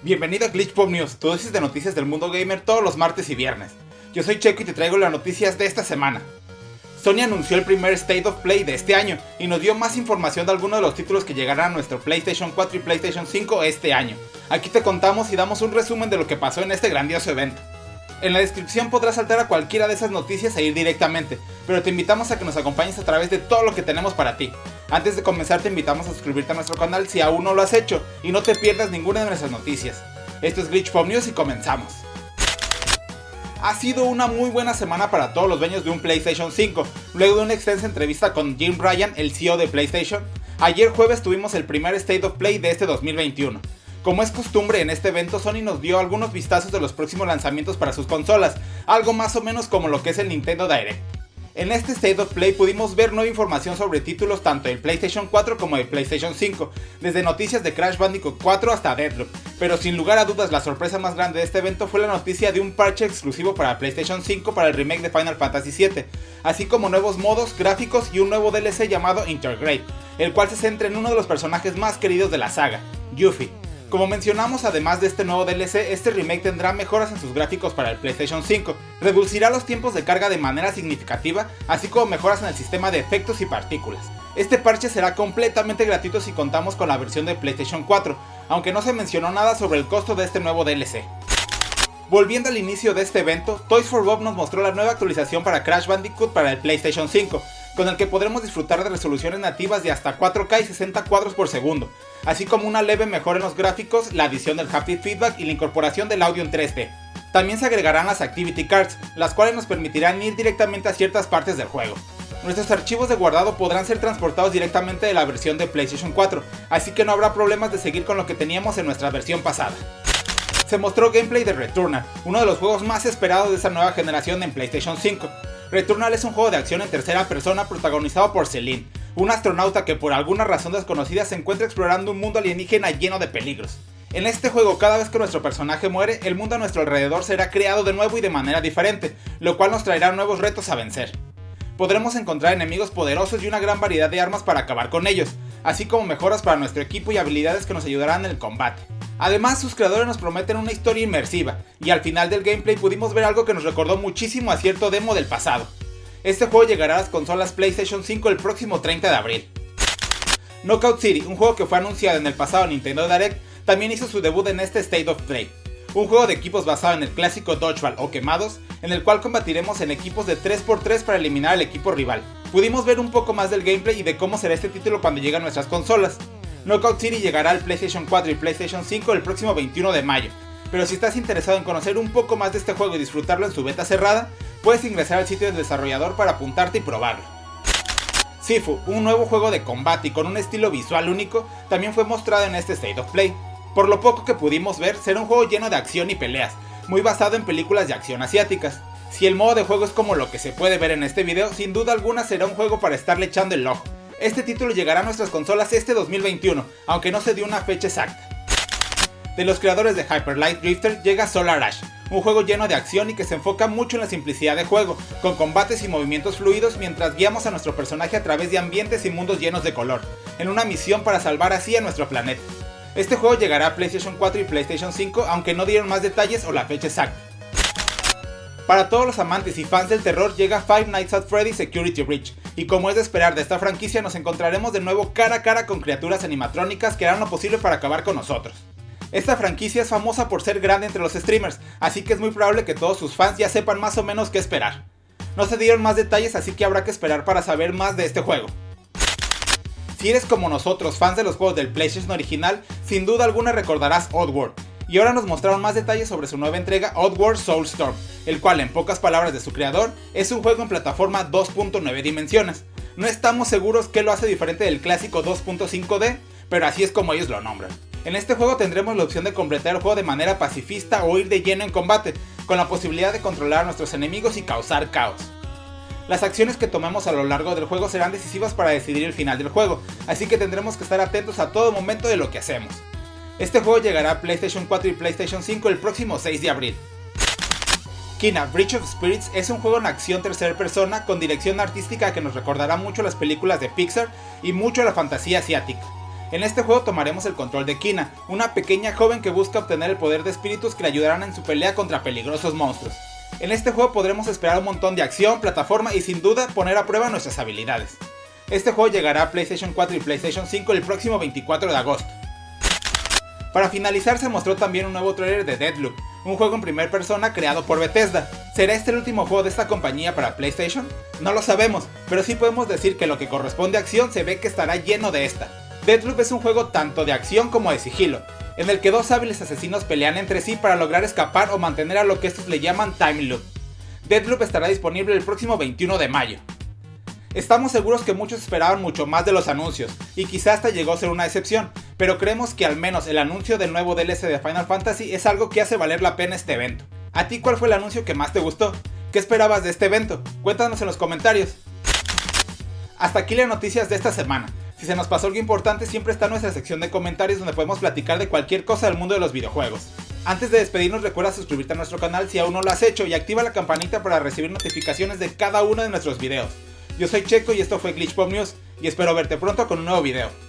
Bienvenido a Glitch Pop News, tu dosis de noticias del mundo gamer todos los martes y viernes. Yo soy Checo y te traigo las noticias de esta semana. Sony anunció el primer State of Play de este año y nos dio más información de algunos de los títulos que llegarán a nuestro PlayStation 4 y PlayStation 5 este año. Aquí te contamos y damos un resumen de lo que pasó en este grandioso evento. En la descripción podrás saltar a cualquiera de esas noticias e ir directamente, pero te invitamos a que nos acompañes a través de todo lo que tenemos para ti. Antes de comenzar te invitamos a suscribirte a nuestro canal si aún no lo has hecho y no te pierdas ninguna de nuestras noticias. Esto es Glitch Pop News y comenzamos. Ha sido una muy buena semana para todos los dueños de un PlayStation 5, luego de una extensa entrevista con Jim Ryan, el CEO de PlayStation. Ayer jueves tuvimos el primer State of Play de este 2021. Como es costumbre en este evento, Sony nos dio algunos vistazos de los próximos lanzamientos para sus consolas, algo más o menos como lo que es el Nintendo Direct. En este State of Play pudimos ver nueva información sobre títulos tanto del PlayStation 4 como del PlayStation 5, desde noticias de Crash Bandicoot 4 hasta Deadloop, pero sin lugar a dudas la sorpresa más grande de este evento fue la noticia de un parche exclusivo para PlayStation 5 para el remake de Final Fantasy VII, así como nuevos modos, gráficos y un nuevo DLC llamado Intergrade, el cual se centra en uno de los personajes más queridos de la saga, Yuffie. Como mencionamos, además de este nuevo DLC, este remake tendrá mejoras en sus gráficos para el PlayStation 5, reducirá los tiempos de carga de manera significativa, así como mejoras en el sistema de efectos y partículas. Este parche será completamente gratuito si contamos con la versión de PlayStation 4, aunque no se mencionó nada sobre el costo de este nuevo DLC. Volviendo al inicio de este evento, Toys for Bob nos mostró la nueva actualización para Crash Bandicoot para el PlayStation 5, con el que podremos disfrutar de resoluciones nativas de hasta 4K y 60 cuadros por segundo, así como una leve mejora en los gráficos, la adición del haptic feedback y la incorporación del audio en 3D. También se agregarán las Activity Cards, las cuales nos permitirán ir directamente a ciertas partes del juego. Nuestros archivos de guardado podrán ser transportados directamente de la versión de PlayStation 4, así que no habrá problemas de seguir con lo que teníamos en nuestra versión pasada. Se mostró gameplay de Returnal, uno de los juegos más esperados de esta nueva generación en PlayStation 5, Returnal es un juego de acción en tercera persona protagonizado por Celine, un astronauta que por alguna razón desconocida se encuentra explorando un mundo alienígena lleno de peligros. En este juego, cada vez que nuestro personaje muere, el mundo a nuestro alrededor será creado de nuevo y de manera diferente, lo cual nos traerá nuevos retos a vencer. Podremos encontrar enemigos poderosos y una gran variedad de armas para acabar con ellos, así como mejoras para nuestro equipo y habilidades que nos ayudarán en el combate. Además, sus creadores nos prometen una historia inmersiva, y al final del gameplay pudimos ver algo que nos recordó muchísimo a cierto demo del pasado. Este juego llegará a las consolas PlayStation 5 el próximo 30 de abril. Knockout City, un juego que fue anunciado en el pasado Nintendo Direct, también hizo su debut en este State of Play. Un juego de equipos basado en el clásico Dodgeball o Quemados, en el cual combatiremos en equipos de 3x3 para eliminar al equipo rival. Pudimos ver un poco más del gameplay y de cómo será este título cuando llegue a nuestras consolas. Knockout City llegará al PlayStation 4 y PlayStation 5 el próximo 21 de mayo, pero si estás interesado en conocer un poco más de este juego y disfrutarlo en su beta cerrada, puedes ingresar al sitio del desarrollador para apuntarte y probarlo. Sifu, un nuevo juego de combate y con un estilo visual único, también fue mostrado en este State of Play. Por lo poco que pudimos ver, será un juego lleno de acción y peleas, muy basado en películas de acción asiáticas. Si el modo de juego es como lo que se puede ver en este video, sin duda alguna será un juego para estarle echando el ojo. Este título llegará a nuestras consolas este 2021, aunque no se dio una fecha exacta. De los creadores de Hyper Light Drifter llega Solar Ash, un juego lleno de acción y que se enfoca mucho en la simplicidad de juego, con combates y movimientos fluidos mientras guiamos a nuestro personaje a través de ambientes y mundos llenos de color, en una misión para salvar así a nuestro planeta. Este juego llegará a PlayStation 4 y PlayStation 5, aunque no dieron más detalles o la fecha exacta. Para todos los amantes y fans del terror llega Five Nights at Freddy's Security Breach, y como es de esperar de esta franquicia nos encontraremos de nuevo cara a cara con criaturas animatrónicas que harán lo posible para acabar con nosotros. Esta franquicia es famosa por ser grande entre los streamers, así que es muy probable que todos sus fans ya sepan más o menos qué esperar. No se dieron más detalles así que habrá que esperar para saber más de este juego. Si eres como nosotros fans de los juegos del PlayStation original, sin duda alguna recordarás Oddworld, y ahora nos mostraron más detalles sobre su nueva entrega Oddworld Soulstorm, el cual en pocas palabras de su creador es un juego en plataforma 2.9 dimensiones. No estamos seguros qué lo hace diferente del clásico 2.5D, pero así es como ellos lo nombran. En este juego tendremos la opción de completar el juego de manera pacifista o ir de lleno en combate, con la posibilidad de controlar a nuestros enemigos y causar caos. Las acciones que tomemos a lo largo del juego serán decisivas para decidir el final del juego, así que tendremos que estar atentos a todo momento de lo que hacemos. Este juego llegará a PlayStation 4 y PlayStation 5 el próximo 6 de abril. Kina Bridge of Spirits es un juego en acción tercera persona con dirección artística que nos recordará mucho las películas de Pixar y mucho la fantasía asiática. En este juego tomaremos el control de Kina, una pequeña joven que busca obtener el poder de espíritus que le ayudarán en su pelea contra peligrosos monstruos. En este juego podremos esperar un montón de acción, plataforma y sin duda poner a prueba nuestras habilidades. Este juego llegará a PlayStation 4 y PlayStation 5 el próximo 24 de agosto. Para finalizar se mostró también un nuevo trailer de Deadloop, un juego en primera persona creado por Bethesda. ¿Será este el último juego de esta compañía para PlayStation? No lo sabemos, pero sí podemos decir que lo que corresponde a acción se ve que estará lleno de esta. Deadloop es un juego tanto de acción como de sigilo, en el que dos hábiles asesinos pelean entre sí para lograr escapar o mantener a lo que estos le llaman Time Loop. Deadloop estará disponible el próximo 21 de mayo. Estamos seguros que muchos esperaban mucho más de los anuncios, y quizá hasta llegó a ser una excepción, pero creemos que al menos el anuncio del nuevo DLC de Final Fantasy es algo que hace valer la pena este evento. ¿A ti cuál fue el anuncio que más te gustó? ¿Qué esperabas de este evento? Cuéntanos en los comentarios. Hasta aquí las noticias de esta semana. Si se nos pasó algo importante, siempre está nuestra sección de comentarios donde podemos platicar de cualquier cosa del mundo de los videojuegos. Antes de despedirnos recuerda suscribirte a nuestro canal si aún no lo has hecho y activa la campanita para recibir notificaciones de cada uno de nuestros videos. Yo soy Checo y esto fue Glitch Pop News y espero verte pronto con un nuevo video.